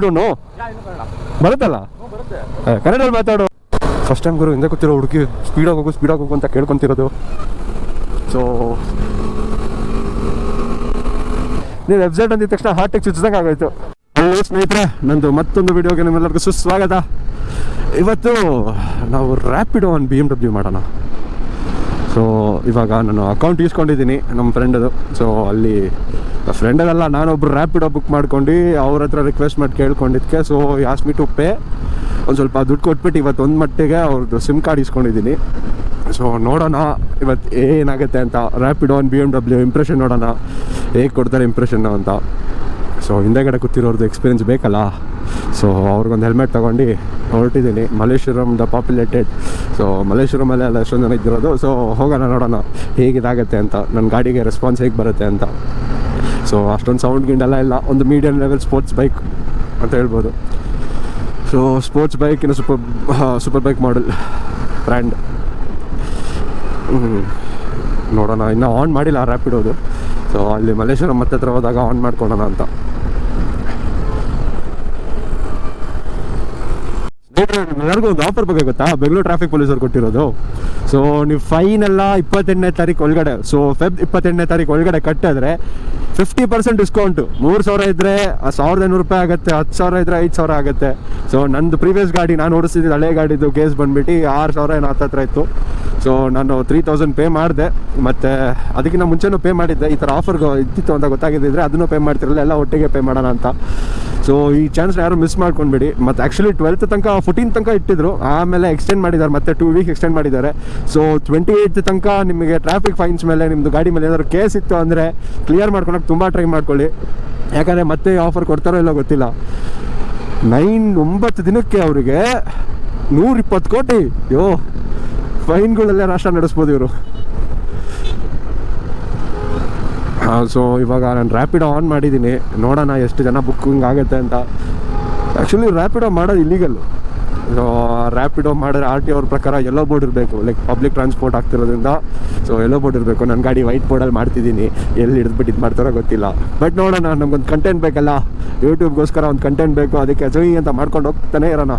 ಇಡೋನು ಬರುತ್ತಲ್ಲ? ಕನ್ನಡಲ್ಲಿ ಮಾತಾಡು. ಫಸ್ಟ್ ಟೈಮ್ ಗುರು ಹಿಂದೆ ಕೂತಿರೋ ಹುಡುಗಿ ಸ್ಪೀಡಾಗಿ ಹೋಗು ಸ್ಪೀಡಾಗಿ ಹೋಗು ಅಂತ ಕೇಳ್ಕೊಂತಿರೋದು. ಸೊ ನೀವು ವೆಬ್ಸೈಟ್ ಅಂದಿದ ತಕ್ಷಣ ಹಾರ್ಟಿಗೆ ಚುಚ್ಚಿದಂಗೆ ಆಗೋಯ್ತು. ಹಲೋ ಸ್ನೇಹಿತರೆ ನಂದು ಮತ್ತೊಂದು ವಿಡಿಯೋಗೆ ನಿಮ್ಮೆಲ್ಲರಿಗೂ ಸುಸ್ವಾಗತ. ಇವತ್ತು ನಾವು ರ್ಯಾಪಿಡೋ ಒಂದು ಬಿ ಎಂ ಡಬ್ಲ್ಯೂ ಮಾಡೋಣ. ಸೊ ಇವಾಗ ನಾನು ಅಕೌಂಟ್ ಇಸ್ಕೊಂಡಿದ್ದೀನಿ ನಮ್ಮ ಫ್ರೆಂಡದು ಸೊ ಅಲ್ಲಿ ಫ್ರೆಂಡದಲ್ಲ ನಾನೊಬ್ರು ರ್ಯಾಪಿಡೋ ಬುಕ್ ಮಾಡ್ಕೊಂಡು ಅವ್ರ ಹತ್ರ ರಿಕ್ವೆಸ್ಟ್ ಮಾಡಿ ಕೇಳ್ಕೊಂಡಿದ್ದಕ್ಕೆ ಸೊ ಯಾಸ್ಮಿ ಟು ಪೇ ಒಂದು ಸ್ವಲ್ಪ ದುಡ್ಡು ಕೊಟ್ಬಿಟ್ಟು ಇವತ್ತು ಒಂದು ಮಟ್ಟಿಗೆ ಅವ್ರದ್ದು ಸಿಮ್ ಕಾರ್ಡ್ ಇಸ್ಕೊಂಡಿದ್ದೀನಿ ಸೊ ನೋಡೋಣ. ಇವತ್ತು ಏನಾಗುತ್ತೆ ಅಂತ. ರ್ಯಾಪಿಡೋ ಒಂದು ಬಿ ಎಂ ಡಬ್ಲ್ಯೂ ಇಂಪ್ರೆಷನ್ ನೋಡೋಣ. ಹೇಗೆ ಕೊಡ್ತಾರೆ ಇಂಪ್ರೆಷನ್ನು ಅಂತ. ಸೊ ಹಿಂದೆಗಡೆ ಕೂತಿರೋರ್ದು ಎಕ್ಸ್ಪೀರಿಯನ್ಸ್ ಬೇಕಲ್ಲ? ಸೊ ಅವ್ರಿಗೊಂದು ಹೆಲ್ಮೆಟ್ ತೊಗೊಂಡು ಹೊರಟಿದ್ದೀನಿ ಮಲ್ಲೇಶ್ವರಂ ದ ಪಾಪ್ಯುಲೇಟೆಡ್ ಸೊ ಮಲ್ಲೇಶ್ವರಮಲ್ಲೇ ಅಲ್ಲ, ಎಷ್ಟೊಂದು ಜನ ಇದ್ದಿರೋದು. ಸೊ ಹೋಗೋಣ, ನೋಡೋಣ. ಹೇಗಿದಾಗುತ್ತೆ ಅಂತ. ನನ್ನ ಗಾಡಿಗೆ ರೆಸ್ಪಾನ್ಸ್ ಹೇಗೆ ಬರುತ್ತೆ ಅಂತ. ಸೊ ಅಷ್ಟೊಂದು ಸೌಂಡ್ ಗಿಂಡೆಲ್ಲ ಇಲ್ಲ ಒಂದು ಮೀಡಿಯಮ್ ಲೆವೆಲ್ ಸ್ಪೋರ್ಟ್ಸ್ ಬೈಕ್ ಅಂತ ಹೇಳ್ಬೋದು. ಸೊ ಸ್ಪೋರ್ಟ್ಸ್ ಬೈಕ್ ಇನ್ನು super super bike model brand ನೋಡೋಣ, ಇನ್ನೂ ಆನ್ ಮಾಡಿಲ್ಲ ರ್ಯಾಪಿಡೋದು ಸೊ ಅಲ್ಲಿ ಮಲ್ಲೇಶ್ವರಂ ಹತ್ರ ಹೋದಾಗ ಆನ್ ಮಾಡ್ಕೊಳ್ಳೋಣ ಅಂತ. ಎಲ್ಲರಿಗೂ ಒಂದು ಆಫರ್ ಬಗ್ಗೆ ಗೊತ್ತಾ? ಬೆಂಗಳೂರು ಟ್ರಾಫಿಕ್ ಪೊಲೀಸರು ಕೊಟ್ಟಿರೋದು. ಸೊ ನೀವು ಫೈನ್ ಎಲ್ಲ ಇಪ್ಪತ್ತೆಂಟನೇ ತಾರೀಕು ಒಳಗಡೆ ಸೊ ಫೆಬ್ ಇಪ್ಪತ್ತೆಂಟನೇ ತಾರೀಕು ಒಳಗಡೆ ಕಟ್ಟಿದ್ರೆ ಫಿಫ್ಟಿ ಪರ್ಸೆಂಟ್ ಡಿಸ್ಕೌಂಟು ಮೂರು ಸಾವಿರ ಇದ್ದರೆ ಸಾವಿರದ ಐನೂರು ರೂಪಾಯಿ ಆಗುತ್ತೆ, ಹತ್ತು ಸಾವಿರ ಇದ್ದರೆ ಐದು ಸಾವಿರ ಆಗುತ್ತೆ. ಸೊ ನಂದು ಪ್ರೀವಿಯಸ್ ಗಾಡಿ, ನಾನು ಓಡಿಸ್ತಿದ್ದು ಹಳೆ ಗಾಡಿದು ಕೇಸ್ ಬಂದ್ಬಿಟ್ಟು ಆರು ಸಾವಿರ ಏನೋ ಹತ್ತತ್ರ ಇತ್ತು. ಸೊ ನಾನು ತ್ರೀ ತೌಸಂಡ್ ಪೇ ಮಾಡಿದೆ. ಮತ್ತು ಅದಕ್ಕಿಂತ ಮುಂಚೆನೂ ಪೇ ಮಾಡಿದ್ದೆ. ಈ ಥರ ಆಫರ್ ಇದ್ದಿತ್ತು ಅಂತ ಗೊತ್ತಾಗಿದ್ದಿದ್ರೆ ಅದನ್ನು ಪೇ ಮಾಡ್ತಿರಲಿಲ್ಲ. ಎಲ್ಲ ಒಟ್ಟಿಗೆ ಪೇ ಮಾಡೋಣ ಅಂತ. ಸೊ ಈ ಚಾನ್ಸ್ನ ಯಾರು ಮಿಸ್ ಮಾಡ್ಕೊಂಡ್ಬಿಡಿ. ಮತ್ತು ಆ್ಯಕ್ಚುಲಿ ಟ್ವೆಲ್ತ್ ತನಕ ಫೋರ್ಟೀನ್ ತನಕ ಇಟ್ಟಿದ್ರು. ಆಮೇಲೆ ಎಕ್ಸ್ಟೆಂಡ್ ಮಾಡಿದ್ದಾರೆ. ಮತ್ತೆ ಟೂ ವೀಕ್ ಎಕ್ಸ್ಟೆಂಡ್ ಮಾಡಿದ್ದಾರೆ. ಸೊ ಟ್ವೆಂಟಿ ಏಯ್ತ್ ತನಕ ನಿಮಗೆ ಟ್ರಾಫಿಕ್ ಫೈನ್ಸ್ ಮೇಲೆ ನಿಮ್ಮದು ಗಾಡಿ ಮೇಲೆ ಏನಾದ್ರು ಕೇಸ್ ಇತ್ತು ಅಂದರೆ ಕ್ಲಿಯರ್ ಮಾಡ್ಕೊಳಕ್ಕೆ ತುಂಬ ಟ್ರೈ ಮಾಡ್ಕೊಳ್ಳಿ. ಯಾಕಂದರೆ ಮತ್ತೆ ಆಫರ್ ಕೊಡ್ತಾರೋ ಇಲ್ಲೋ ಗೊತ್ತಿಲ್ಲ. ನೈನ್ ಒಂಬತ್ತು ದಿನಕ್ಕೆ ಅವರಿಗೆ ನೂರಿಪ್ಪತ್ತು ಕೋಟಿ. ಯೋ ಫೈನ್ಗಳಲ್ಲೇ ರಾಷ್ಟ್ರ ನಡೆಸ್ಬೋದು ಇವರು. ಸೊ ಇವಾಗ ನಾನು ರ್ಯಾಪಿಡೋ ಆನ್ ಮಾಡಿದ್ದೀನಿ. ನೋಡೋಣ ಎಷ್ಟು ಜನ ಬುಕ್ಕಿಂಗ್ ಆಗುತ್ತೆ ಅಂತ. ಆ್ಯಕ್ಚುಲಿ ರ್ಯಾಪಿಡೋ ಮಾಡೋದು ಇಲ್ಲಿಗಲ್ಲು ಸೊ ರ್ಯಾಪಿಡೋ ಮಾಡಿದ್ರೆ ಆರ್ ಟಿ ಅವ್ರ ಪ್ರಕಾರ ಎಲ್ಲೋ ಬೋರ್ಡ್ ಇರಬೇಕು. ಲೈಕ್ ಪಬ್ಲಿಕ್ ಟ್ರಾನ್ಸ್ಪೋರ್ಟ್ ಆಗ್ತಿರೋದ್ರಿಂದ ಸೊ ಎಲ್ಲೋ ಬೋರ್ಡ್ ಇರಬೇಕು. ನನ್ನ ಗಾಡಿ ವೈಟ್ ಬೋರ್ಡಲ್ಲಿ ಮಾಡ್ತಿದ್ದೀನಿ. ಎಲ್ಲಿ ಹಿಡಿದ್ಬಿಟ್ಟು ಇದು ಮಾಡ್ತಾರೋ ಗೊತ್ತಿಲ್ಲ. ಬಟ್ ನೋಡೋಣ, ನಮ್ಗೊಂದು ಕಂಟೆಂಟ್ ಬೇಕಲ್ಲ. ಯೂಟ್ಯೂಬ್ಗೋಸ್ಕರ ಒಂದು ಕಂಟೆಂಟ್ ಬೇಕು. ಅದಕ್ಕೆ ಜೊಯಿ ಅಂತ ಮಾಡ್ಕೊಂಡು ಹೋಗ್ತಾನೆ ಇರೋಣ.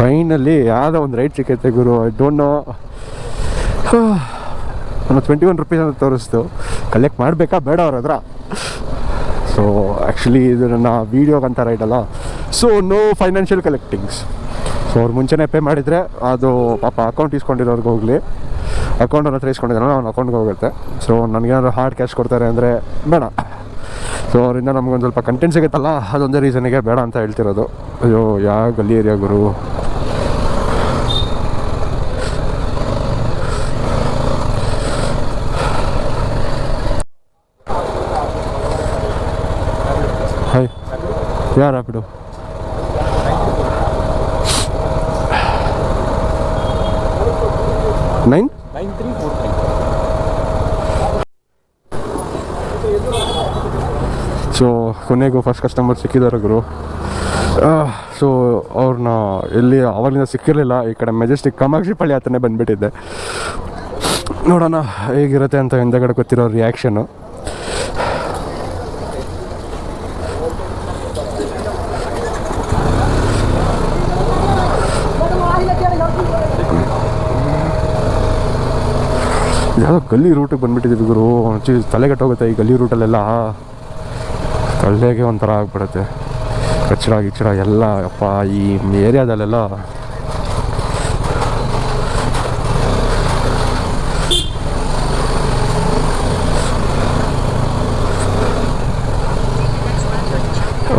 ಫೈನಲಿ ಯಾವುದೋ ಒಂದು ರೈಟ್ ಸಿಕ್ಕೈತೆ ಗುರು ಐ ಡೋಂಟ್ ನೋ ನಾನು ಟ್ವೆಂಟಿ ಒನ್ ರುಪೀಸ್ ಅಂತ ತೋರಿಸ್ತು. ಕಲೆಕ್ಟ್ ಮಾಡಬೇಕಾ ಬೇಡ ಅವ್ರ ಹತ್ರ. ಸೊ ಆ್ಯಕ್ಚುಲಿ ಇದು ನನ್ನ ವೀಡಿಯೋಗೆ ಅಂತ ರೈಟ್ ಅಲ್ಲ. So no financial collectings so ಅವ್ರು ಮುಂಚೆನೇ ಪೇ ಮಾಡಿದರೆ ಅದು ಪಾಪ ಅಕೌಂಟ್ ಇಸ್ಕೊಂಡಿರೋರ್ಗೆ ಹೋಗಲಿ. ಅಕೌಂಟ್ ಹತ್ರ ಇಸ್ಕೊಂಡಿದ್ದಾನೆ ಅವ್ನ ಅಕೌಂಟ್ಗೆ ಹೋಗುತ್ತೆ. ಸೊ ನನಗೇನಾದ್ರು ಹಾರ್ಡ್ ಕ್ಯಾಶ್ ಕೊಡ್ತಾರೆ ಅಂದರೆ ಬೇಡ. ಸೊ ಅವರಿಂದ ನಮ್ಗೊಂದು ಸ್ವಲ್ಪ ಕಂಟೆಂಟ್ ಸಿಗುತ್ತಲ್ಲ? ಅದೊಂದೇ ರೀಸನಿಗೆ ಬೇಡ ಅಂತ ಹೇಳ್ತಿರೋದು. ಅಯ್ಯೋ ಯಾವ ಗಲ್ಲಿ ಏರಿಯಾ ಗುರು? ಹಾಯ್ ಯಾರು ಬಿಡು nine nine three four three so ಕೊನೆಗೂ ಫಸ್ಟ್ ಕಸ್ಟಮರ್ ಸಿಕ್ಕಿದ್ದಾರೆ ಗುರು. ಸೊ ಅವ್ರನ್ನ ಎಲ್ಲಿ ಆವಾಗಲಿಂದ ಸಿಕ್ಕಿರಲಿಲ್ಲ, ಈ ಕಡೆ ಮೆಜೆಸ್ಟಿಕ್ ಕಾಮಾಕ್ಷಿ ಪಳ್ಳಿ ಹತ್ರನೇ ಬಂದುಬಿಟ್ಟಿದ್ದೆ. ನೋಡೋಣ ಹೇಗಿರುತ್ತೆ ಅಂತ ಹಿಂದೆಗಡೆ ಗೊತ್ತಿರೋ ರಿಯಾಕ್ಷನು ಯಾವುದೋ ಗಲ್ಲಿ ರೂಟಿಗೆ ಬಂದುಬಿಟ್ಟಿದ್ದೀವಿ ಗುರು. ತಲೆಗೆಟ್ಟೋಗುತ್ತೆ ಈ ಗಲ್ಲಿ ರೂಟಲ್ಲೆಲ್ಲ ತಲೆಗೆ ಒಂಥರ ಆಗ್ಬಿಡುತ್ತೆ. ಕಚ್ಚಡ ಗಿಚ್ಚಡ ಎಲ್ಲ ಅಪ್ಪ ಈ ಏರಿಯಾದಲ್ಲೆಲ್ಲ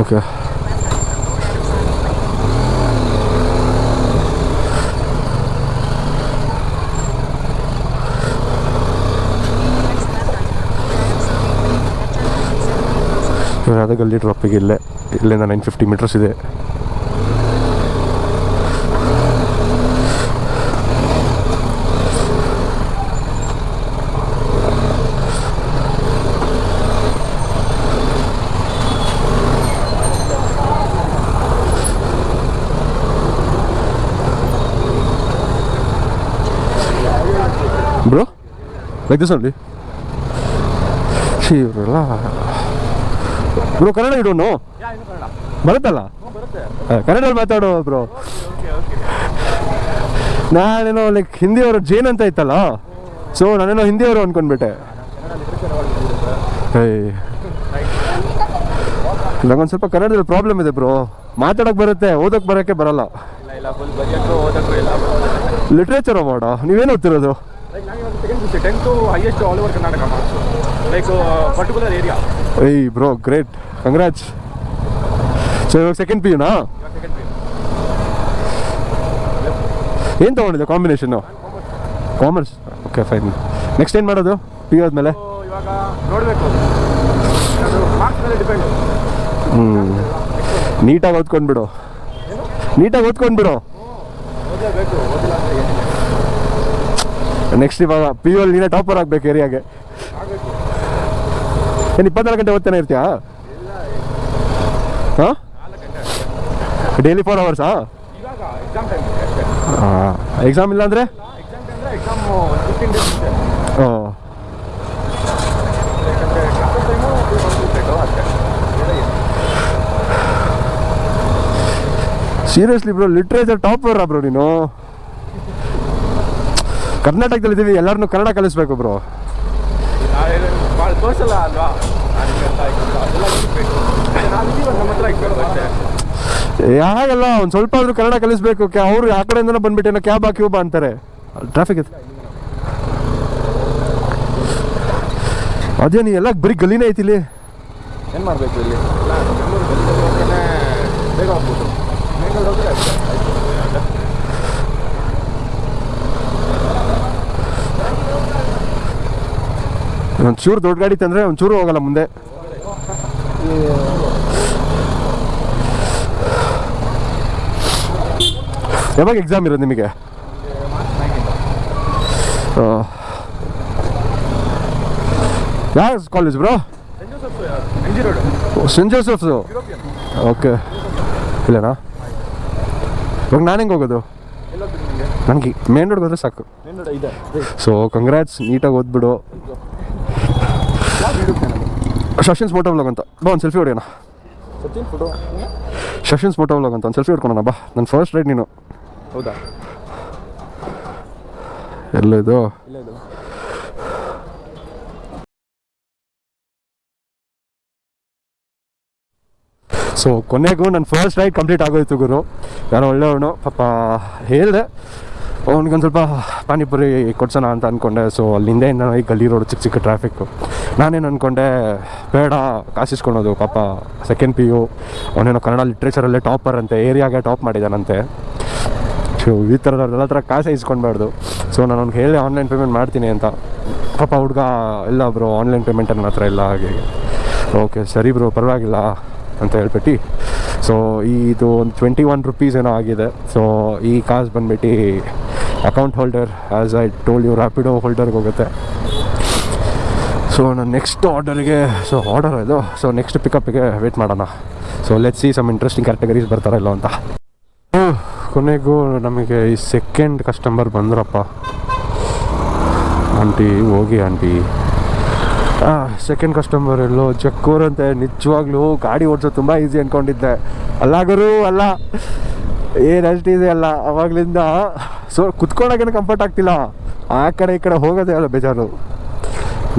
ಓಕೆ ಇವಾಗ ಯಾವುದೇ ಗಲ್ಲಿ ಡ್ರಾಪಿಗೆ ಇಲ್ಲೇ. ಇಲ್ಲಿಂದ ನೈನ್ ಫಿಫ್ಟಿ ಮೀಟರ್ಸ್ ಇದೆ. ಬ್ರೋ ಲೈಕ್ ದಿಸ್ ಓನ್ಲಿ ಇವರೆಲ್ಲ ಬ್ರೋ ಕನ್ನಡ ಇಡೋನು? ಬರುತ್ತಲ್ಲ? ಕನ್ನಡಲ್ಲಿ ಕನ್ನಡದಲ್ಲಿ ಮಾತಾಡೋ ಬ್ರೋ. ನಾನೇನೋ ಲೈಕ್ ಹಿಂದಿಯವರು ಜೇನ್ ಅಂತ ಇತ್ತಲ್ಲ? ಸೊ ನಾನೇನೋ ಹಿಂದಿಯವರು ಅನ್ಕೊಂಡ್ಬಿಟ್ಟೆ. ಏಯ್. ನಂಗೊಂದು ಸ್ವಲ್ಪ ಕನ್ನಡದಲ್ಲಿ ಪ್ರಾಬ್ಲಮ್ ಇದೆ ಬ್ರೋ. ಮಾತಾಡಕ್ ಬರುತ್ತೆ ಓದಕ್ ಬರೋಕ್ಕೆ ಬರಲ್ಲ. ಲಿಟ್ರೇಚರ್ ಮಾಡೋ. ನೀವೇನು ಓದ್ತಿರೋದು? Marks like particular area hey bro great congrats so second P ಯುನಾ ಇವಾಗ ಸೆಕೆಂಡ್ ಪಿ ಏನು ತೊಗೊಂಡಿದ್ದೆ combination commerce okay fine next ಏನು ಮಾಡೋದು? ಪಿ ಯು ಆದಮೇಲೆ? ಇವಾಗ ನೋಡಬೇಕು. ಹ್ಞೂ ನೀಟಾಗಿ ಓದ್ಕೊಂಡ್ಬಿಡು ನೀಟಾಗಿ ಓದ್ಕೊಂಡ್ಬಿಡು ನೆಕ್ಸ್ಟ್ ಇವಾಗ ಪಿ ಯು ಅಲ್ಲಿ ನೀನೇ ಟಾಪರ್ ಆಗಬೇಕು ಏರಿಯಾಗೆ ಏನು ಇಪ್ಪತ್ನಾಲ್ಕು ಗಂಟೆ ಓದ್ತಾನೆ ಇರ್ತೀಯಾ? ಹಾಂ? ಡೈಲಿ ಫೋರ್ ಅವರ್ಸಾ ಹಾಂ ಎಕ್ಸಾಮ್ ಇಲ್ಲ ಅಂದರೆ? ಏನು seriously bro literature topper bro ನೀನು. ಕರ್ನಾಟಕದಲ್ಲಿ ಇದ್ದೀವಿ ಎಲ್ಲರನ್ನೂ ಕನ್ನಡ ಕಲಿಸ್ಬೇಕು ಬ್ರೋ ಯಾಗಲ್ಲ ಒಂದು ಸ್ವಲ್ಪ ಆದ್ರೂ ಕನ್ನಡ ಕಲಿಸ್ಬೇಕು ಅವರು ಆ ಕಡೆಯಿಂದ ಬಂದ್ಬಿಟ್ಟೇನೋ ಕ್ಯಾಬ್ ಹಾಕಿ ಬಾ ಅಂತಾರೆ. ಟ್ರಾಫಿಕ್ ಇದೆ. ಅದೇ ನೀ ಎಲ್ಲ ಬರೀ ಗಲೀನೇ ಐತಿ ಇಲ್ಲಿ. ಏನು ಮಾಡಬೇಕು ಇಲ್ಲಿ? ಬೇಗ ಹೋಗ್ಬೋದು ಒಂಚೂರು ದೊಡ್ಡ ಗಾಡಿ ತಂದ್ರೆ ಒಂಚೂರು ಹೋಗಲ್ಲ ಮುಂದೆ. ಯಾವಾಗ ಎಕ್ಸಾಮ್ ಇರೋದು ನಿಮಗೆ? ಯಾವ college bro saint Joseph's okay ಇಲ್ಲನಾ? ಇವಾಗ ನಾನು ಹೆಂಗೆ ಹೋಗೋದು? ನನಗೆ ಮೇನ್ ರೋಡ್ಗೆ ಹೋದ್ರೆ ಸಾಕು. ಸೊ ಕಂಗ್ರ್ಯಾಟ್ಸ್ ನೀಟಾಗಿ ಓದ್ಬಿಡು. ಶಶಿನ್ಸ್ ಮೋಟೋ ವ್ಲಾಗ್ ಅಂತ. ಬಾ ಒಂದು ಸೆಲ್ಫಿ ಹೊಡೆಯೋಣ. ಸಚಿನ್ ಫೋಟೋ ಶಶಿನ್ಸ್ ಮೋಟೋ ವ್ಲಾಗ್ ಅಂತ ಒಂದು ಸೆಲ್ಫಿ ಹೊಡ್ಕೊಳೋಣ ಬಾ. ನನ್ನ ಫಸ್ಟ್ ರೈಡ್ ನೀನು. ಹೌದಾ? ಇದು? ಸೊ ಕೊನೆಗೂ ನನ್ನ ಫಸ್ಟ್ ರೈಡ್ ಕಂಪ್ಲೀಟ್ ಆಗೋಯ್ತು ಗುರು. ನಾನು ಒಳ್ಳೆಯವನು ಪಾಪ ಹೇಳಿದೆ. ಅವ್ನಿಗೊಂದು ಸ್ವಲ್ಪ ಪಾನಿಪುರಿ ಕೊಡ್ಸೋಣ ಅಂತ ಅಂದ್ಕೊಂಡೆ ಸೊ ಅಲ್ಲಿಂದ ಏನೋ ಈ ಗಲ್ಲಿ ರೋಡ್ ಚಿಕ್ಕ ಚಿಕ್ಕ ಟ್ರಾಫಿಕ್ಕು ನಾನೇನು ಅಂದ್ಕೊಂಡೆ ಬೇಡ ಕಾಸಿಸ್ಕೊಳೋದು ಪಾಪ. ಸೆಕೆಂಡ್ ಪಿ ಯು ಅವನೇನೋ ಕನ್ನಡ ಲಿಟ್ರೇಚರಲ್ಲೇ ಟಾಪರ್ ಅಂತೆ, ಏರಿಯಾಗೆ ಟಾಪ್ ಮಾಡಿದಾನಂತೆ. ಸೊ ಈ ಥರ ಎಲ್ಲ ಥರ ಕಾಸೇ ಇಸ್ಕೊಳ್ಬಾರ್ದು. ಸೊ ನಾನು ಅವ್ನಿಗೆ ಹೇಳಿ ಆನ್ಲೈನ್ ಪೇಮೆಂಟ್ ಮಾಡ್ತೀನಿ ಅಂತ. ಪಾಪ ಹುಡುಗ ಇಲ್ಲ ಬ್ರೋ ಆನ್ಲೈನ್ ಪೇಮೆಂಟ್ ನನ್ನ ಹತ್ರ ಇಲ್ಲ, ಹಾಗೆ ಓಕೆ ಸರಿ ಬ್ರೋ ಪರವಾಗಿಲ್ಲ ಅಂತ ಹೇಳ್ಬಿಟ್ಟು. ಸೊ ಇದು ಒಂದು ಟ್ವೆಂಟಿ ಒನ್ ರುಪೀಸ್ ಏನೋ ಆಗಿದೆ. ಸೊ ಈ ಕಾಸು ಬಂದ್ಬಿಟ್ಟು account holder as I told you Rapido ಹೋಲ್ಡರ್ಗೆ ಹೋಗುತ್ತೆ. ಸೊ ನಾನು ನೆಕ್ಸ್ಟ್ ಆರ್ಡರ್ಗೆ ಸೊ ಆರ್ಡರ್ ಇದು. ಸೊ ನೆಕ್ಸ್ಟ್ ಪಿಕಪ್ಗೆ ವೇಟ್ ಮಾಡೋಣ. So let see some interesting categories ಬರ್ತಾರ ಇಲ್ಲ ಅಂತ. ಕೊನೆಗೂ ನಮಗೆ ಈ ಸೆಕೆಂಡ್ ಕಸ್ಟಮರ್ ಬಂದ್ರಪ್ಪ. ಆಂಟಿ ಹೋಗಿ ಆಂಟಿ ಸೆಕೆಂಡ್ ಕಸ್ಟಮರ್ ಎಲ್ಲೋ ಜಕ್ಕೂರ್ ನಿಜವಾಗ್ಲೂ ಗಾಡಿ ಓಡಿಸೋ ತುಂಬ ಈಸಿ ಅಂದ್ಕೊಂಡಿದ್ದೆ ಅಲ್ಲಾಗರು ಅಲ್ಲ. ಏನು ಇದೆಯಲ್ಲ ಅಲ್ಲ, ಅವಾಗ್ಲಿಂದ ಸೊ ಕುತ್ಕೊಳ್ಳೋಕೇನು ಕಂಫರ್ಟ್ ಆಗ್ತಿಲ್ಲ. ಆ ಕಡೆ ಈ ಕಡೆ ಹೋಗೋದೇ ಅಲ್ಲ ಬೇಜಾರು.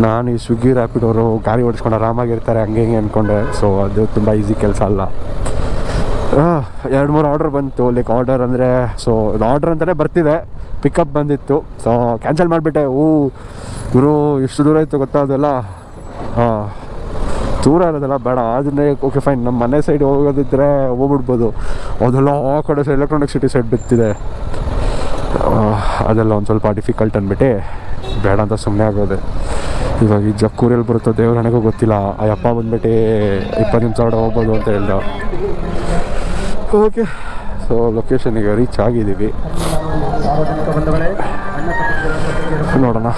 ನಾನು ಈ ಸ್ವಿಗ್ಗಿ ರ್ಯಾಪಿಡೋರು ಗಾಡಿ ಓಡಿಸ್ಕೊಂಡು ಆರಾಮಾಗಿರ್ತಾರೆ, ಹಂಗೆ ಹಿಂಗೆ ಅಂದ್ಕೊಂಡೆ ಸೊ ಅದು ತುಂಬ ಈಸಿ ಕೆಲಸ ಅಲ್ಲ. ಎರಡು ಮೂರು ಆರ್ಡರ್ ಬಂತು. ಲೈಕ್ ಆರ್ಡರ್ ಅಂದರೆ ಸೊ ಇದು ಆರ್ಡರ್ ಅಂತಲೇ ಬರ್ತಿದೆ. ಪಿಕಪ್ ಬಂದಿತ್ತು. ಸೊ ಕ್ಯಾನ್ಸಲ್ ಮಾಡಿಬಿಟ್ಟೆ. ಓ ಗುರು ಎಷ್ಟು ದೂರ ಇತ್ತು ಗೊತ್ತಾ ಅದೆಲ್ಲ? ಹಾಂ ದೂರ ಇರೋದಲ್ಲ ಬೇಡ. ಆದ್ರೆ ಓಕೆ ಫೈನ್ ನಮ್ಮ ಮನೆ ಸೈಡ್ ಹೋಗೋದಿದ್ರೆ ಹೋಗ್ಬಿಡ್ಬೋದು. ಅದೆಲ್ಲ ಆ ಕಡೆ ಸೈಡ್ ಎಲೆಕ್ಟ್ರಾನಿಕ್ ಸಿಟಿ ಸೈಡ್ ಬಿತ್ತಿದೆ. ಅದೆಲ್ಲ ಒಂದು ಸ್ವಲ್ಪ ಡಿಫಿಕಲ್ಟ್ ಅಂದ್ಬಿಟ್ಟು ಬೇಡ ಅಂತ ಸುಮ್ಮನೆ ಆಗೋದೆ. ಇವಾಗ ಈ ಜಕ್ಕೂರಲ್ಲಿ ಬರುತ್ತೋ ದೇವ್ರ ನನಗೂ ಗೊತ್ತಿಲ್ಲ. ಆ ಅಪ್ಪ ಬಂದ್ಬಿಟ್ಟು, ಇಪ್ಪತ್ತು ನಿಮಿಷ ಒಳಗೆ ಹೋಗ್ಬೋದು ಅಂತ ಹೇಳ್ದ. ಓಕೆ ಸೊ ಲೊಕೇಶನಿಗೆ ರೀಚ್ ಆಗಿದ್ದೀವಿ. ನೋಡೋಣ.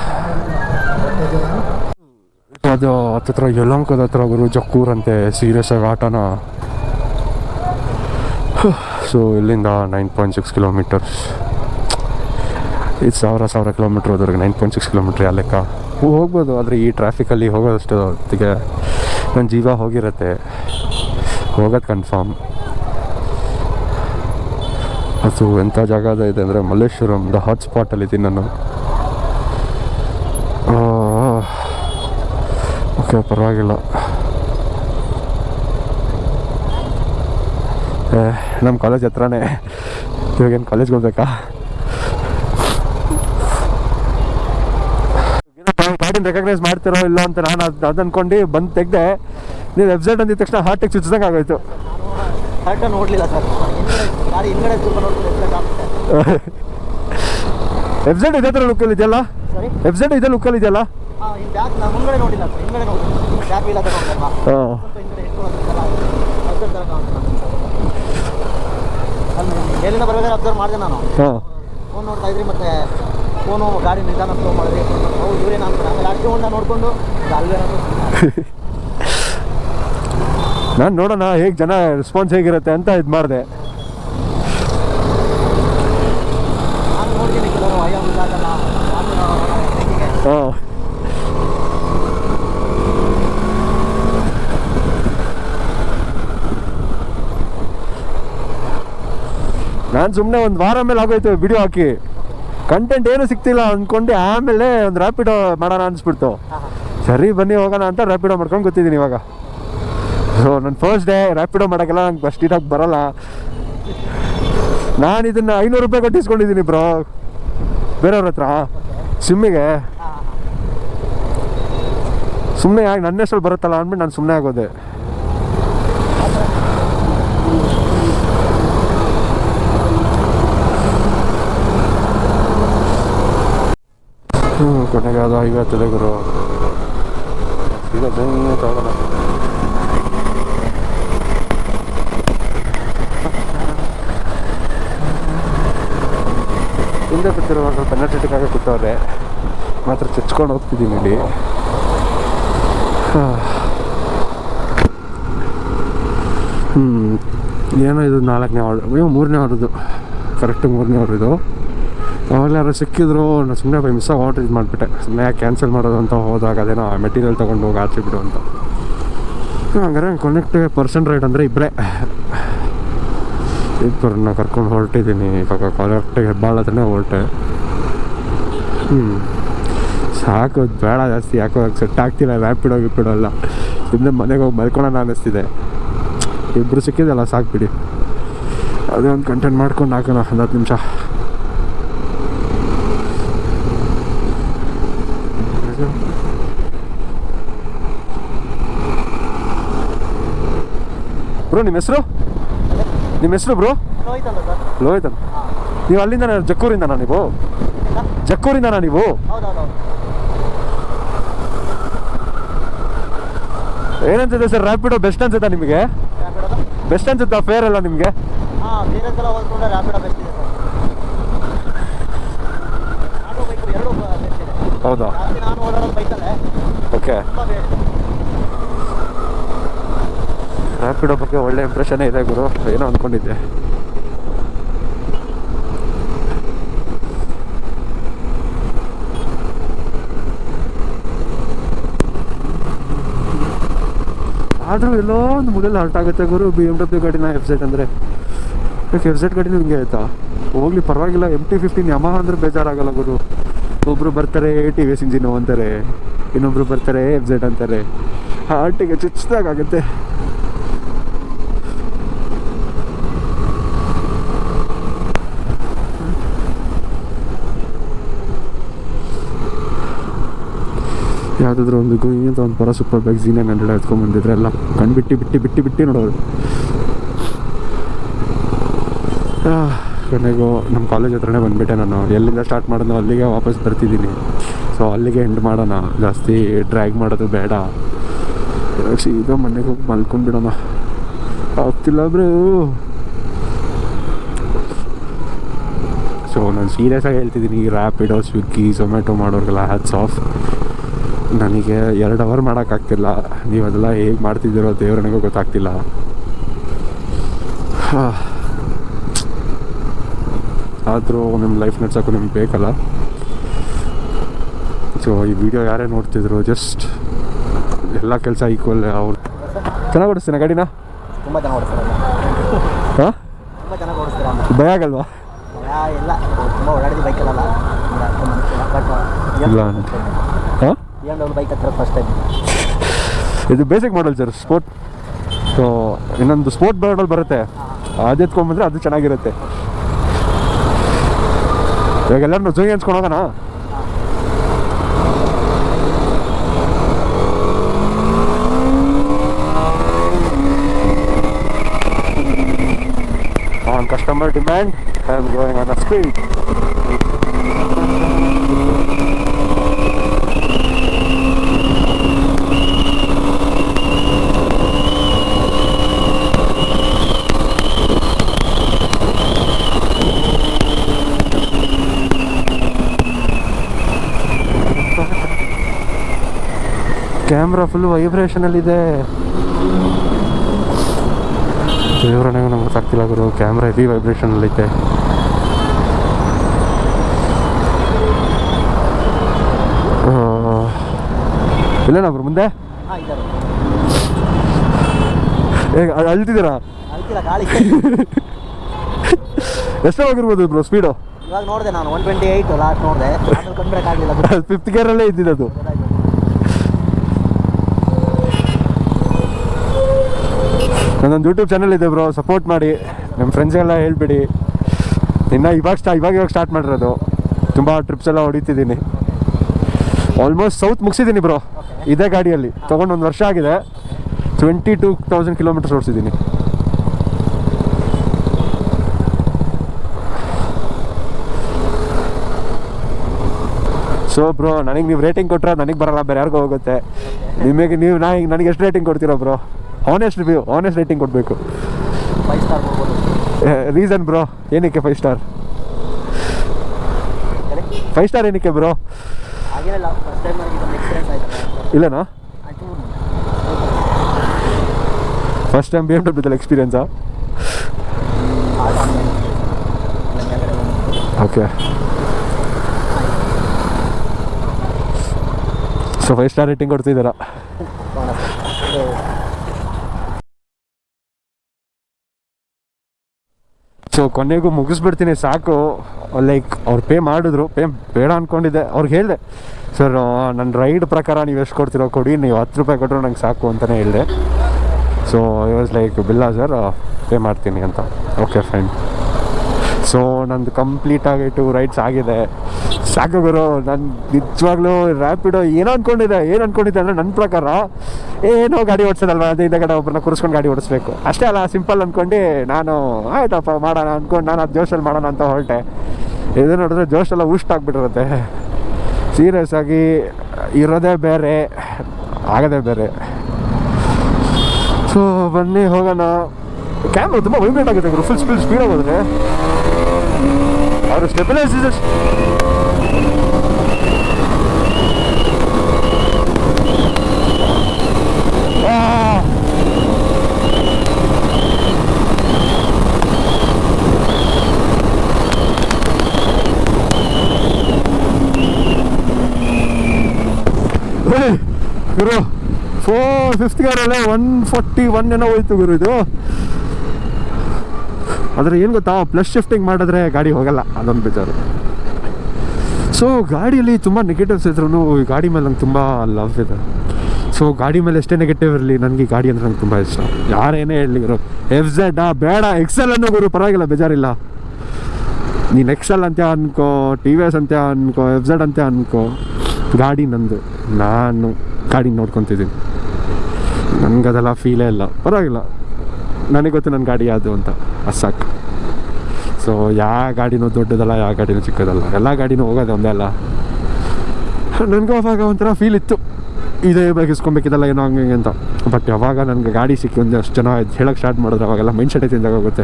ಅದು ಹತ್ತಿರ ಯಲಂಕದ ಹತ್ರ ಗುರು ಜಕ್ಕೂರಂತೆ ಸೀರಿಯಸ್ ಆಗಿ ಆಟನ. ಸೊ ಇಲ್ಲಿಂದ ನೈನ್ ಪಾಯಿಂಟ್ ಸಿಕ್ಸ್ ಕಿಲೋಮೀಟರ್ಸ್ ಇದು ಸಾವಿರ ಸಾವಿರ ಕಿಲೋಮೀಟ್ರ್ ಹೋದ್ರಿಗೆ ನೈನ್ ಪಾಯಿಂಟ್ ಸಿಕ್ಸ್ ಕಿಲೋಮೀಟ್ರ್ ಆ ಲೆಕ್ಕ. ಹೋಗ್ಬೋದು, ಆದರೆ ಈ ಟ್ರಾಫಿಕಲ್ಲಿ ಹೋಗೋದಷ್ಟು ಹೊತ್ತಿಗೆ ನನ್ನ ಜೀವ ಹೋಗಿರತ್ತೆ. ಹೋಗೋದು ಕನ್ಫರ್ಮ್ ಅದು ಎಂಥ ಜಾಗ ಇದೆ ಅಂದರೆ ಮಲ್ಲೇಶ್ವರಂ ದ ಹಾಟ್ಸ್ಪಾಟಲ್ಲಿ ಸ್ಪಾಟಲ್ಲಿದ್ದೀನಿ ನಾನು. ಓಕೆ, ಪರವಾಗಿಲ್ಲ. ನಮ್ಮ ಕಾಲೇಜ್ ಹತ್ರನೇ. ಇವಾಗೇನು ಕಾಲೇಜ್ಗೆ ಹೋಗ್ಬೇಕಾ? ಗಾಡಿನ ರೆಕಗ್ನೈಸ್ ಮಾಡ್ತಿರೋ ಇಲ್ಲ ಅಂತ ನಾನು ಅದು ಅದು ಅಂದ್ಕೊಂಡು ಬಂದು ತೆಗ್ದೆ. ನೀವು ವೆಬ್ಸೈಟ್ ಅಂದಿದ ತಕ್ಷಣ ಹಾರ್ಟಿಗೆ ಚುಚ್ಚಿದಂಗೆ ಆಗೋಯ್ತು. ನೋಡಲಿಲ್ಲ ಸರ್. ವೆಬ್ಸೈಟ್ ಇದೇ ಥರ ಲುಕ್ಕಲ್ಲಿ ಇದೆಯಲ್ಲ? ವೆಬ್ಸೈಟ್ ಇದೇ ಲುಕ್ಕಲ್ಲಿ ಇದೆಯಲ್ಲ? ಹಾಂ ಈ ಬ್ಯಾಗ್ ನಾನು ಮುಂದ್ಗಡೆ ನೋಡಿಲ್ಲ ಸರ್ ಹಿಂದ್ಗಡೆ ನೋಡಿ ಬ್ಯಾಗ್ ಇಲ್ಲ ತಗೊಂಡಲ್ವಾ ಹಾಂ ಸ್ವಲ್ಪ ಹಿಂದ್ಗಡೆ ಇಟ್ಕೊಳ್ಳೋದಕ್ಕೆಲ್ಲ ಅಬ್ಸರ್ವ್ ಮಾಡಿದೆ ನಾನು. ಹಾಂ. ಫೋನ್ ನೋಡ್ತಾ ಇದ್ರಿ ಮತ್ತೆ ಫೋನು ಗಾಡಿ ನಿಧಾನ ಫ್ಲೋ ಮಾಡಿದ್ರಿ. ಹೌದು ಇವ್ರೇನು ನಾನು ಆಮೇಲೆ ಅಷ್ಟು ಹೊಂಡ ನೋಡಿಕೊಂಡು ನಾನು ನೋಡೋಣ ಹೇಗೆ ಜನ ರೆಸ್ಪಾನ್ಸ್ ಹೇಗಿರುತ್ತೆ ಅಂತ ಇದು ಮಾಡಿದೆ. ನಾನು ನೋಡ್ತೀನಿ ಕೆಲವರು ಅಯ್ಯೋ ಇದಾಗಲ್ಲ ಹಾಂ. ನಾನು ಸುಮ್ಮನೆ ಒಂದು ವಾರ ಮೇಲೆ ಆಗೋಯ್ತು ವಿಡಿಯೋ ಹಾಕಿ. ಕಂಟೆಂಟ್ ಏನು ಸಿಗ್ತಿಲ್ಲ ಅಂದ್ಕೊಂಡು ಆಮೇಲೆ ಒಂದು ರ್ಯಾಪಿಡೋ ಮಾಡೋಣ ಅನಿಸ್ಬಿಡ್ತು. ಸರಿ ಬನ್ನಿ ಹೋಗೋಣ ಅಂತ ರ್ಯಾಪಿಡೋ ಮಾಡ್ಕೊಂಡು ಗೊತ್ತಿದ್ದೀನಿ ಇವಾಗ. ಸೊ ನನ್ನ ಫಸ್ಟ್ ಡೇ ರ್ಯಾಪಿಡೋ ಮಾಡೋಕ್ಕೆಲ್ಲ ನಂಗೆ ಫಸ್ಟ್ ಇರೋಕ್ಕೆ ಬರೋಲ್ಲ. ನಾನು ಇದನ್ನು ಐನೂರು ರೂಪಾಯಿ ಕಟ್ಟಿಸ್ಕೊಂಡಿದ್ದೀನಿ ಬ್ರೋ ಬೇರೆಯವ್ರ ಹತ್ರ. ಸಿಮ್ಮಿಗೆ. ಸುಮ್ಮನೆ ಯಾಕೆ ನನ್ನ ಹೆಸರು ಬರುತ್ತಲ್ಲ ಅಂದ್ಬಿಟ್ಟು ನಾನು ಸುಮ್ಮನೆ ಆಗೋದೆ ಹ್ಞೂ ಕೊನೆಗೆ ಅದು ಐವತ್ತದೆ ಗುರು. ಈಗ ಬೆಂಗೆ ತಗೋಣ ಹಿಂದೆ ಕೂತಿರುವಾಗ ಆಗಿ ಕೂತವ್ರೆ ಮಾತ್ರ ಚಚ್ಕೊಂಡು ಹೋಗ್ತಿದ್ದೀನಿ ಇಲ್ಲಿ. ಹ್ಞೂ ಏನೋ ಇದು ನಾಲ್ಕನೇ ಆರ್ಡರ್ ಅಯ್ಯೋ ಮೂರನೇ ಆರ್ಡ್ರದು ಕರೆಕ್ಟ್ ಮೂರನೇ ಆರ್ಡ್ರ್ ಇದು. ಅವಾಗಲೇ ಯಾರು ಸಿಕ್ಕಿದ್ರು ನಾನು ಸುಮ್ಮನೆ ಬೈ ಮಿಸ್ ಆರ್ಡ್ರ್ ಇದು ಮಾಡಿಬಿಟ್ಟೆ. ಸುಮ್ಮನೆ ಕ್ಯಾನ್ಸಲ್ ಮಾಡೋದು ಅಂತ ಹೋದಾಗ ಅದೇನೋ ಮೆಟೀರಿಯಲ್ ತೊಗೊಂಡು ಹೋಗಿ ಆಚೆ ಬಿಡು ಅಂತ ಹಂಗಾರೆ ಕೊನೆಕ್ಟ್ ಪರ್ಸೆಂಟ್ ರೇಟ್ ಅಂದರೆ ಇಬ್ಬರೇ ಇಬ್ಬರನ್ನ ಕರ್ಕೊಂಡು ಹೊರಟಿದ್ದೀನಿ ಇವಾಗ ಕರೆಕ್ಟಾಗಿ ಹೆಬ್ಬಾಳ ಹೊರಟೆ. ಹ್ಞೂ ಸಾಕು ಬೇಡ ಜಾಸ್ತಿ. ಯಾಕೋ ಸೆಟ್ ಆಗ್ತಿಲ್ಲ ರ್ಯಾಪಿಡೋ ಬಿಡೋಲ್ಲ ಸುಮ್ಮನೆ ಮನೆಗೆ ಹೋಗಿ ಮಲ್ಕೊಳ್ಳೋಣ ಅನ್ನಿಸ್ತಿದೆ. ಇಬ್ಬರು ಸಿಕ್ಕಿದಲ್ಲ ಸಾಕು ಬಿಡಿ. ಅದೇ ಒಂದು ಕಂಟೆಂಟ್ ಮಾಡ್ಕೊಂಡು ಹಾಕೋಣ, ಒಂದು ಹತ್ತು ನಿಮಿಷ. ಬ್ರೋ ನಿಮ್ಮ ಹೆಸರು? ನಿಮ್ಮ ಹೆಸರು ಬ್ರೋ ಲೋಹಿತ್ ಅಂತ. ನೀವು ಅಲ್ಲಿಂದ ಜಕ್ಕೂರಿಂದನಾ ನೀವು? ಜಕ್ಕೂರಿಂದನಾ ನೀವು? ಏನಂತಿದೆ ಏನನ್ಸುತ್ತೆ ಸರ್ ರ್ಯಾಪಿಡೋ ಬೆಸ್ಟ್ ಅನ್ಸುತ್ತಾ ನಿಮಗೆ? ಬೆಸ್ಟ್ ಅನ್ಸುತ್ತಾ ಫೇರ್ ಅಲ್ಲ ನಿಮಗೆ? ಹೌದಾ? ಬೇರೆ ಸಲ ಹೋಲ್ಕೊಂಡ್ರೆ ರ್ಯಾಪಿಡೋ ಬೆಸ್ಟ್ ಇದೆ ಸರ್ ಆಟೋ ಬೈಕ್ ಎರಡೂ ಬೆಸ್ಟ್ ಇದೆ ಹೌದಾ ಜಾಸ್ತಿ ನಾನು ಓಡಾಡೋದು ಬೈಕಲ್ಲೇ ಓಕೆ ತುಂಬ ಬೇಡ ರ್ಯಾಪಿಡೋ ಬಗ್ಗೆ ಒಳ್ಳೆ ಇಂಪ್ರೆಷನ್ನೇ ಇದೆ ಗುರು. ಏನೋ ಅಂದ್ಕೊಂಡಿದ್ದೆ ಆದರೂ ಎಲ್ಲೋ ಒಂದು ಮೂಲೆಯಲ್ಲಿ ಹರ್ಟ್ ಆಗುತ್ತೆ ಗುರು. ಬಿ ಎಂ ಡಬ್ಲ್ಯೂ ಗಾಡಿನ ಎಫ್ ಝೆಡ್ ಅಂದರೆ. ಎಫ್ ಝೆಡ್ ಗಾಡಿನೂ ಹಿಂಗೆ ಆಯ್ತಾ? ಹೋಗ್ಲಿ, ಪರವಾಗಿಲ್ಲ. ಎಂ ಟಿ ಫಿಫ್ಟೀನ್ ಯಮ ಅಂದ್ರೆ ಬೇಜಾರಾಗಲ್ಲ ಗುರು. ಒಬ್ಬರು ಬರ್ತಾರೆ ಟಿ ವಿ ಎಸ್ ಅಂತಾರೆ. ಇನ್ನೊಬ್ರು ಬರ್ತಾರೆ ಎಫ್ ಜೆಡ್ ಅಂತಾರೆ. ಹಾರ್ಟಿಗೆ ಚುಚ್ಚಿದಾಗುತ್ತೆ ಯಾವುದಾದ್ರೂ ಒಂದು ಗುಯಿ ಅಂತ ಒಂದು ಪರ ಸೂಪರ್ ಬೈಕ್ ಜೀನ್ ಹಂಡ್ರೆಡ್ ಎತ್ಕೊಂಡ್ಬಂದಿದ್ರೆ ಎಲ್ಲ ಕಣ್ಣು ಬಿಟ್ಟು ಬಿಟ್ಟು ಬಿಟ್ಟು ಬಿಟ್ಟು ನೋಡೋರು ಕೊನೆಗೂ ನಮ್ಮ ಕಾಲೇಜ್ ಹತ್ರನೇ ಬಂದುಬಿಟ್ಟೆ ನಾನು. ಎಲ್ಲಿಂದ ಸ್ಟಾರ್ಟ್ ಮಾಡೋದು ಅಲ್ಲಿಗೆ ವಾಪಸ್ ಬರ್ತಿದ್ದೀನಿ. ಸೊ ಅಲ್ಲಿಗೆ ಎಂಡ್ ಮಾಡೋಣ. ಜಾಸ್ತಿ ಡ್ರ್ಯಾಗ್ ಮಾಡೋದು ಬೇಡ. ಸೀದಾ ಮನೆಗೆ ಹೋಗಿ ಮಲ್ಕೊಂಡ್ಬಿಡೋಣ. ಆಗ್ತಿಲ್ಲ ಬ್ರೋ. ಸೊ ನಾನು ಸೀರಿಯಸ್ ಆಗಿ ಹೇಳ್ತಿದ್ದೀನಿ. ರ್ಯಾಪಿಡೋ ಸ್ವಿಗ್ಗಿ ಝೊಮ್ಯಾಟೊ ಮಾಡೋರಿಗೆಲ್ಲ ಹ್ಯಾಟ್ಸ್ ಆಫ್ ನನಗೆ ಎರಡು ಅವರ್ ಮಾಡೋಕ್ಕಾಗ್ತಿಲ್ಲ. ನೀವು ಅದೆಲ್ಲ ಹೇಗೆ ಮಾಡ್ತಿದ್ದೀರೋ ದೇವ್ರನಿಗೂ ಗೊತ್ತಾಗ್ತಿಲ್ಲ. ಆದರೂ ನಿಮ್ಮ ಲೈಫ್ ನಡ್ಸೋಕ್ಕೂ ನಿಮ್ಗೆ ಬೇಕಲ್ಲ? ಸೊ ಈ ವಿಡಿಯೋ ಯಾರೇ ನೋಡ್ತಿದ್ರು ಜಸ್ಟ್ ಎಲ್ಲ ಕೆಲಸ ಈಕ್ವಲ್ ಅವ್ರು ಚೆನ್ನಾಗಿ ಓಡಿಸ್ತೀನ ಗಾಡಿನ? ತುಂಬ ಚೆನ್ನಾಗಿ ಹಾಂ? ತುಂಬ ಚೆನ್ನಾಗಿ ಓಡಿಸ್ತೀರ? ಭಯ ಆಗಲ್ವಾ? ಇಲ್ಲ. ತುಂಬ ಓಡಾಡಿದ ಬೈಕಲ್ಲ ಇಲ್ಲ. ಹಾಂ? ಬೈಕ್ ಫಸ್ಟ್ ಟೈಮ್ ಇದು basic model sir sport so ಇನ್ನೊಂದು ಸ್ಪೋರ್ಟ್ ಮಾಡಲ್ ಬರುತ್ತೆ. ಅದು ಎತ್ಕೊಂಡ್ಬಂದ್ರೆ ಅದು ಚೆನ್ನಾಗಿರುತ್ತೆ. ಇವಾಗ ಎಲ್ಲರೂ ಜೋಗಿ ಅನ್ಸ್ಕೊಂಡು ಹೋಗೋಣ? Customer demand I am going on a speed. Camera full ವೈಬ್ರೇಷನಲ್ಲಿದೆ ದೇವರನೆಗೂ ನಮ್ಗೆ ಗೊತ್ತಾಗ್ತಿಲ್ಲ ಗುರು ಕ್ಯಾಮ್ರಾ ಹೆವಿ ಇದೆ ಇಲ್ಲೇನಾ ಬ್ರೋ ಮುಂದೆ? ಅಳ್ತಿದ್ದೀರಾ? ಎಷ್ಟಾಗಿರ್ಬೋದು ಬ್ರೋ ಸ್ಪೀಡು ಇವಾಗ ನೋಡಿದೆ ನಾನು ಒನ್ ಟ್ವೆಂಟಿ ಏಯ್ಟ್ ಲಾಸ್ಟ್ ನೋಡಿದೆ ಫಿಫ್ತ್ ಗೇರಲ್ಲೇ ಇದ್ದಿದ್ದು ನನ್ನೊಂದು ಯೂಟ್ಯೂಬ್ ಚಾನಲ್ ಇದೆ ಬ್ರೋ ಸಪೋರ್ಟ್ ಮಾಡಿ. ನಮ್ಮ ಫ್ರೆಂಡ್ಸ್ಗೆಲ್ಲ ಹೇಳ್ಬಿಡಿ. ಇನ್ನು ಇವಾಗ ಸ್ಟಾ ಇವಾಗ ಇವಾಗ ಸ್ಟಾರ್ಟ್ ಮಾಡಿರೋದು. ತುಂಬ ಟ್ರಿಪ್ಸ್ ಎಲ್ಲ ಹೊಡಿತಿದ್ದೀನಿ. ಆಲ್ಮೋಸ್ಟ್ ಸೌತ್ ಮುಗಿಸಿದ್ದೀನಿ ಬ್ರೋ ಇದೇ ಗಾಡಿಯಲ್ಲಿ. ತೊಗೊಂಡು ಒಂದು ವರ್ಷ ಆಗಿದೆ. ಟ್ವೆಂಟಿ ಟೂ ತೌಸಂಡ್ ಕಿಲೋಮೀಟರ್ಸ್ ಓಡಿಸಿದ್ದೀನಿ ಸೊ ಬ್ರೋ ನನಗೆ ನೀವು ರೇಟಿಂಗ್ ಕೊಟ್ಟರೆ ನನಗೆ ಬರಲ್ಲ, ಬೇರೆ ಯಾರಿಗೂ ಹೋಗುತ್ತೆ. ನಿಮಗೆ ನೀವು ನಾ ನನಗೆ ಎಷ್ಟು ರೇಟಿಂಗ್ ಕೊಡ್ತೀರಾ bro honest review honest rating ಕೊಡಬೇಕು. ಫೈವ್ ಸ್ಟಾರ್ ರೀಸನ್ ಬ್ರೋ ಏನಕ್ಕೆ ಫೈವ್ ಸ್ಟಾರ್ ಫೈವ್ ಸ್ಟಾರ್ ಏನಕ್ಕೆ ಬ್ರೋ ಇಲ್ಲನಾ? ಫಸ್ಟ್ ಟೈಮ್ ಬಿ ಎಂ ಡಬ್ಲ್ಯೂದಲ್ಲಿ ಎಕ್ಸ್ಪೀರಿಯನ್ಸಾ okay so five star rating ಕೊಡ್ತಿದ್ದೀರಾ? So ಕೊನೆಗೂ ಮುಗಿಸ್ಬಿಡ್ತೀನಿ, ಸಾಕು. ಲೈಕ್ ಅವ್ರು ಪೇ ಮಾಡಿದ್ರು. ಪೇ ಬೇಡ ಅಂದ್ಕೊಂಡಿದ್ದೆ ಅವ್ರಿಗೆ ಹೇಳಿದೆ ಸರ್ ನನ್ನ ರೈಡ್ ಪ್ರಕಾರ ನೀವು ಎಷ್ಟು ಕೊಡ್ತೀರೋ ಕೊಡಿ. ನೀವು ಹತ್ತು ರೂಪಾಯಿ ಕೊಟ್ಟರು ನಂಗೆ ಸಾಕು ಅಂತಲೇ ಹೇಳಿದೆ. ಸೊ ಐ ವಾಸ್ ಲೈಕ್ ಬಿಲ್ಲ ಸರ್ ಪೇ ಮಾಡ್ತೀನಿ ಅಂತ. ಓಕೆ ಫೈನ್ ಸೊ ನಂದು ಕಂಪ್ಲೀಟಾಗಿ ಟು ರೈಡ್ಸ್ ಆಗಿದೆ. ಸಾಕು ಗುರು, ನಾನು ನಿಜವಾಗ್ಲೂ ರ್ಯಾಪಿಡೋ ಏನೋ ಅನ್ಕೊಂಡಿದ್ದೆ, ಏನು ಅನ್ಕೊಂಡಿದ್ದೆ ಅಂದರೆ ನನ್ನ ಪ್ರಕಾರ ಏನೋ ಗಾಡಿ ಓಡಿಸೋದಲ್ವ, ಅದೇ ಕಡೆ ಒಬ್ಬರನ್ನ ಕೂರಿಸ್ಕೊಂಡು ಗಾಡಿ ಓಡಿಸ್ಬೇಕು. ಅಷ್ಟೇ ಅಲ್ಲ ಸಿಂಪಲ್ ಅಂದ್ಕೊಂಡು ನಾನು, ಆಯ್ತಪ್ಪ, ಮಾಡೋಣ ಅಂದ್ಕೊಂಡು ನಾನು ಅದು ಜೋಶಲ್ಲಿ ಮಾಡೋಣ ಅಂತ ಹೊರಟೆ. ಇದು ನೋಡಿದ್ರೆ ಜೋಶೆಲ್ಲ ಊಷ್ಟ ಆಗ್ಬಿಟ್ಟಿರುತ್ತೆ. ಸೀರಿಯಸ್ ಆಗಿ ಇರೋದೇ ಬೇರೆ, ಆಗೋದೇ ಬೇರೆ. ಸೊ ಬನ್ನಿ, ಹೋಗೋಣ. ಕ್ಯಾಮ್ರಾ ತುಂಬ ವೈಬ್ರೇಟ್ ಆಗುತ್ತೆ ಫುಲ್ ಸ್ಪೀಡ್ ಸ್ಪೀಡ್ ಆಗೋದ್ರೆ ಅವರು ಸ್ಟೆಬಿಲೈಸರ್ಸ್ ಗುರು ಫೋರ್ ಫಿಫ್ತ್ ಅಲ್ಲೇ ಒನ್ ಫೋರ್ಟಿ ಒನ್ ಏನೋ ಹೋಯ್ತು ಗುರು ಇದು. ಆದರೆ ಏನು ಗೊತ್ತಾ ಪ್ಲಸ್ ಶಿಫ್ಟಿಂಗ್ ಮಾಡಿದ್ರೆ ಗಾಡಿ ಹೋಗಲ್ಲ, ಅದೊಂದು ಬೇಜಾರು. ಸೊ ಗಾಡಿಯಲ್ಲಿ ತುಂಬ ನೆಗೆಟಿವ್ಸ್ ಇದ್ರೂ ಈ ಗಾಡಿ ಮೇಲೆ ನಂಗೆ ತುಂಬ ಲವ್ ಇದೆ. ಸೊ ಗಾಡಿ ಮೇಲೆ ಎಷ್ಟೇ ನೆಗೆಟಿವ್ ಇರಲಿ ನನಗೆ ಗಾಡಿ ಅಂದರೆ ನಂಗೆ ತುಂಬ ಇಷ್ಟ. ಯಾರೇನೇ ಹೇಳಲಿ ಗುರು ಎಫ್ ಝೆಡ್ ಬೇಡ ಎಕ್ಸೆಲ್ ಅನ್ನೋ ಗುರು, ಪರವಾಗಿಲ್ಲ, ಬೇಜಾರಿಲ್ಲ. ನೀನು ಎಕ್ಸೆಲ್ ಅಂತ ಅನ್ಕೋ ಟಿ ವಿ ಎಸ್ ಅಂತ ಅನ್ಕೋ ಎಫ್ ಝೆಡ್ ಅಂತ ಅನ್ಕೋ, ಗಾಡಿ ನಂದು. ನಾನು ಗಾಡಿ ನೋಡ್ಕೊತಿದ್ದೀನಿ. ನನಗದೆಲ್ಲ ಫೀಲೇ ಇಲ್ಲ. ಪರವಾಗಿಲ್ಲ. ನನಗೆ ಗೊತ್ತು ನನ್ನ ಗಾಡಿ ಯಾವುದು ಅಂತ. ಅದು ಸಾಕು ಸೊ ಯಾವ ಗಾಡಿನೂ ದೊಡ್ಡದಲ್ಲ ಯಾವ ಗಾಡಿನೂ ಚಿಕ್ಕದಲ್ಲ. ಎಲ್ಲ ಗಾಡಿನೂ ಹೋಗೋದು ಒಂದೇ ಅಲ್ಲ. ನನಗೂ ಅವಾಗ ಒಂಥರ ಫೀಲ್ ಇತ್ತು. ಇದೇ ಬೈಕ್ ಏನೋ ಹಂಗೆ ಅಂತ. ಬಟ್ ಯಾವಾಗ ನನಗೆ ಗಾಡಿ ಸಿಕ್ಕಿ ಒಂದು ಅಷ್ಟು ಜನ ಹೇಳೋಕ್ಕೆ ಸ್ಟಾರ್ಟ್ ಮಾಡಿದ್ರೆ, ಅವಾಗೆಲ್ಲ ಮೈಂಡ್ ಸೆಟ್ ಚೇಂಜ್ ಹೋಗುತ್ತೆ.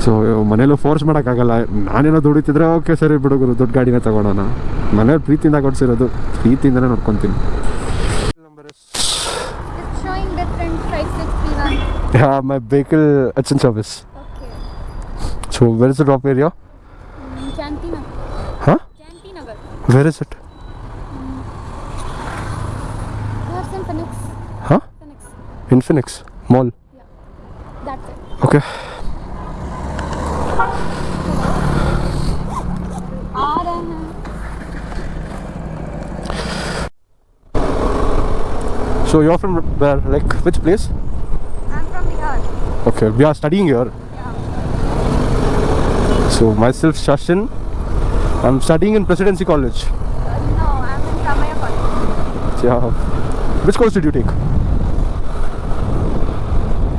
ಸೊ ಮನೇಲೂ ಫೋರ್ಸ್ ಮಾಡೋಕ್ಕಾಗಲ್ಲ. ನಾನೇನೋ ದುಡಿತಿದ್ರೆ ಓಕೆ ಸರಿ ಬಿಡುಗರು ದೊಡ್ಡ ಗಾಡಿನೇ ತೊಗೊಳೋಣ ಮನೇಲಿ ಪ್ರೀತಿಯಿಂದ ಕೊಡಿಸಿರೋದು, ಪ್ರೀತಿಯಿಂದನೇ ನೋಡ್ಕೊತೀನಿ. Yeah, my vehicle it's in service. Okay. So where is the drop area? Mm, um, Chantinagar. Huh? Chantinagar. Where is it? Mm. Um, perhaps in Phoenix. Huh? Phoenix. In Mall. Yeah. That's it. Okay. So you're from where? Like which place? I'm from Bihar. Okay, we are studying here. So myself, Shashin. I'm studying in Presidency College. Uh, no, I'm in Ramaya College. Yeah. Which course did you take?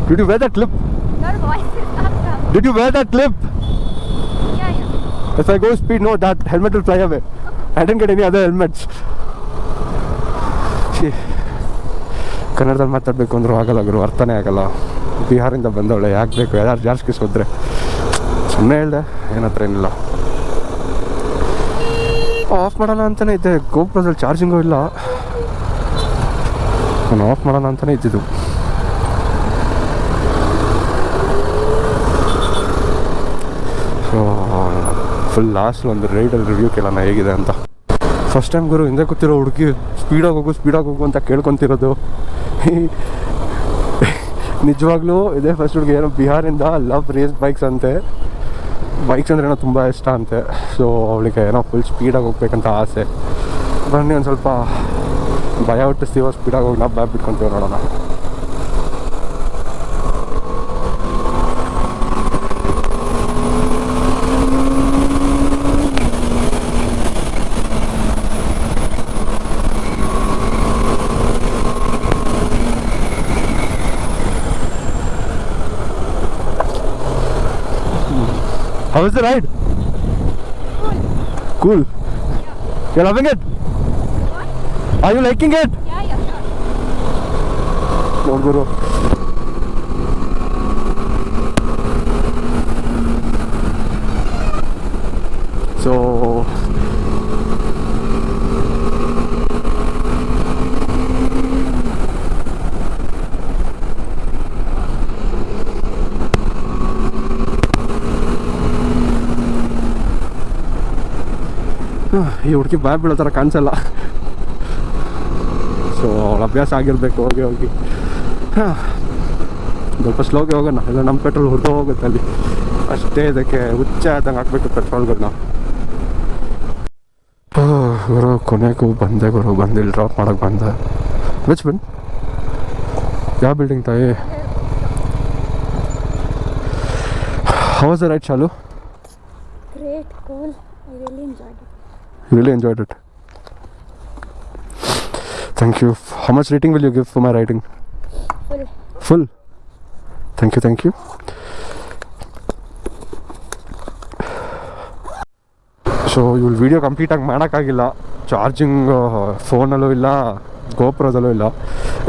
Did you wear that clip? Your voice is not come. Did you wear that clip? Yeah, yeah. If I go speed, no, that helmet will fly away. I didn't get any other helmets. ಛೀ. ಕನ್ನಡದಲ್ಲಿ ಮಾತಾಡಬೇಕು ಅಂದ್ರೂ ಆಗಲ್ಲ ಗುರು ಅರ್ಥನೇ ಆಗಲ್ಲ ಬಿಹಾರಿಂದ ಬಂದವಳೆ, ಯಾಕೆ ಬೇಕು? ಯಾರು ಜಾಸ್ತಿ ಸೋದ್ರೆ ಸುಮ್ಮನೆ ಹೇಳ್ದೆ ಏನತ್ರ ಏನಿಲ್ಲ. ಆಫ್ ಮಾಡೋಣ ಅಂತಲೇ ಇದ್ದೆ. ಗೋಪುರದಲ್ಲಿ ಚಾರ್ಜಿಂಗು ಇಲ್ಲ. ನಾನು ಆಫ್ ಮಾಡೋಣ ಅಂತಲೇ ಇದ್ದಿದ್ದು. ಫುಲ್ ಲಾಸ್ಟ್ ಒಂದು ರೈಡಲ್ಲಿ ರಿವ್ಯೂ ಕೇಳೋಣ ಹೇಗಿದೆ ಅಂತ. ಫಸ್ಟ್ ಟೈಮ್ ಗುರು, ಹಿಂದೆ ಕೂತಿರೋ ಹುಡುಗಿ ಸ್ಪೀಡಾಗಿ ಹೋಗು ಸ್ಪೀಡಾಗಿ ಹೋಗು ಅಂತ ಕೇಳ್ಕೊತಿರೋದು. ನಿಜವಾಗ್ಲೂ ಇದೇ ಫಸ್ಟ್ ಹುಡುಗಿ ಏನೋ ಬಿಹಾರಿಂದ ಲವ್ ರೇಸ್ ಬೈಕ್ಸ್ ಅಂತೆ. ಬೈಕ್ಸ್ ಅಂದ್ರೆ ಏನೋ ತುಂಬ ಇಷ್ಟ ಅಂತೆ. ಸೊ ಅವಳಿಗೆ ಏನೋ ಫುಲ್ ಸ್ಪೀಡಾಗಿ ಹೋಗ್ಬೇಕಂತ ಆಸೆ. ಬನ್ನಿ ಒಂದು ಸ್ವಲ್ಪ ಭಯ ಹುಟ್ಟಿಸ್ತೀವೋ ಸ್ಪೀಡಾಗಿ ಹೋಗಿ ನಾವು ಬ್ಯಾಗ್ ಬಿಟ್ಕೊಂತೀವಿ ನೋಡೋಣ. How was the ride? Cool. Cool. Yeah. You're loving it? What? Are you liking it? Yeah, yeah, sure. So ಈ ಹುಡುಗಿ ಬಾಯ್ ಬೀಳೋ ಥರ ಕಾಣಿಸಲ್ಲ. ಸೊ ಅವಳ ಅಭ್ಯಾಸ ಆಗಿರಬೇಕು, ಹೋಗಿ ಹೋಗಿ. ಹಾಂ. ಸ್ವಲ್ಪ ಸ್ಲೋಗೆ ಹೋಗೋಣ. ಇಲ್ಲ ನಮ್ಮ ಪೆಟ್ರೋಲ್ ಹುರಿದು ಹೋಗುತ್ತೆ ಅಲ್ಲಿ. ಅಷ್ಟೇ ಇದಕ್ಕೆ ಹುಚ್ಚ ಆದಂಗೆ ಹಾಕ್ಬೇಕು ಪೆಟ್ರೋಲ್ಗಳನ್ನ ಗುರು, ಕೊನೆಗೂ ಬಂದೆ ಗುರು. ಬಂದು ಇಲ್ಲಿ ಡ್ರಾಪ್ ಮಾಡೋಕೆ ಬಂದೆ. ವಿಚ್ ಬಿನ್ ಯಾವ ಬಿಲ್ಡಿಂಗ್ ತಾಯಿ? ಹೌಸ್ ರೈಟ್ ಚಾಲು great cool it. Really enjoyed it. Thank you. How much rating will you give for my writing? Full. full. Thank you thank you. So ಇವ್ಳು video ಕಂಪ್ಲೀಟಾಗಿ ಮಾಡೋಕ್ಕಾಗಿಲ್ಲ. Charging ಫೋನಲ್ಲೂ ಇಲ್ಲ ಗೋಪುರದಲ್ಲೂ ಇಲ್ಲ.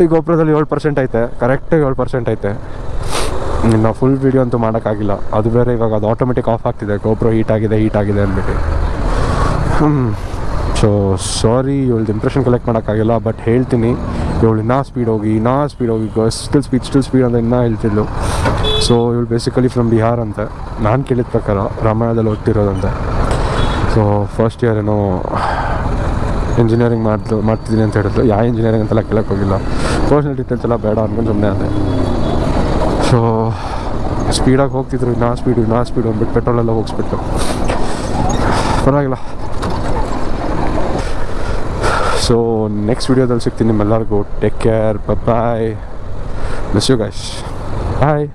ಈ ಗೋಪುರದಲ್ಲಿ ಏಳು percent ಐತೆ. ಕರೆಕ್ಟಾಗಿ ಏಳು ಪರ್ಸೆಂಟ್ ಐತೆ. ಇನ್ನು ಫುಲ್ ವೀಡಿಯೋ ಅಂತೂ ಮಾಡೋಕ್ಕಾಗಿಲ್ಲ. ಅದು ಬೇರೆ ಇವಾಗ ಅದು ಆಟೋಮೆಟಿಕ್ ಆಫ್ ಆಗ್ತಿದೆ. ಗೋಪುರ ಹೀಟ್ ಆಗಿದೆ ಹೀಟ್ ಆಗಿದೆ ಅಂದ್ಬಿಟ್ಟು. ಸೊ ಸಾರಿ ಇವಳ್ದು ಇಂಪ್ರೆಷನ್ ಕಲೆಕ್ಟ್ ಮಾಡೋಕ್ಕಾಗಿಲ್ಲ ಬಟ್ ಹೇಳ್ತೀನಿ. ಇವಳು ಇನ್ನೂ ಸ್ಪೀಡ್ ಹೋಗಿ, ಇನ್ನೂ ಸ್ಪೀಡ್ ಹೋಗಿ ಸ್ಟಿಲ್ ಸ್ಪೀಡ್ ಸ್ಟಿಲ್ ಸ್ಪೀಡ್ ಅಂತ ಇನ್ನೂ ಹೇಳ್ತಿದ್ಲು. ಸೊ ಇವಳು ಬೇಸಿಕಲಿ ಫ್ರಮ್ ಬಿಹಾರ್ ಅಂತ. ನಾನು ಕೇಳಿದ ಪ್ರಕಾರ ರಾಮಾಯಣದಲ್ಲಿ ಓದ್ತಿರೋದಂತೆ ಸೊ ಫಸ್ಟ್ ಇಯರ್ ಏನೋ ಇಂಜಿನಿಯರಿಂಗ್ ಮಾಡ್ತು ಮಾಡ್ತಿದ್ದೀನಿ ಅಂತ ಹೇಳಿದ್ರು ಯಾವ ಇಂಜಿನಿಯರಿಂಗ್ ಅಂತೆಲ್ಲ ಕೇಳಕ್ಕೆ ಹೋಗಿಲ್ಲ. ಪರ್ಸ್ನಲ್ ಡೀಟೇಲ್ಸ್ ಎಲ್ಲ ಬೇಡ ಅಂದ್ಕೊಂಡು ಸುಮ್ಮನೆ ಅದೇ ಸೊ ಸ್ಪೀಡಾಗಿ ಹೋಗ್ತಿದ್ರು. ಇನ್ನೂ ಸ್ಪೀಡು ಇನ್ನೂ ಸ್ಪೀಡು ಅಂದ್ಬಿಟ್ಟು ಪೆಟ್ರೋಲೆಲ್ಲ ಹೋಗಿಸ್ಬಿಟ್ಟು ಪರವಾಗಿಲ್ಲ. ಸೊ ನೆಕ್ಸ್ಟ್ ವೀಡಿಯೋದಲ್ಲಿ ಸಿಗ್ತೀನಿ ನಿಮ್ಮೆಲ್ಲರಿಗೂ. Take care bye miss you guys bye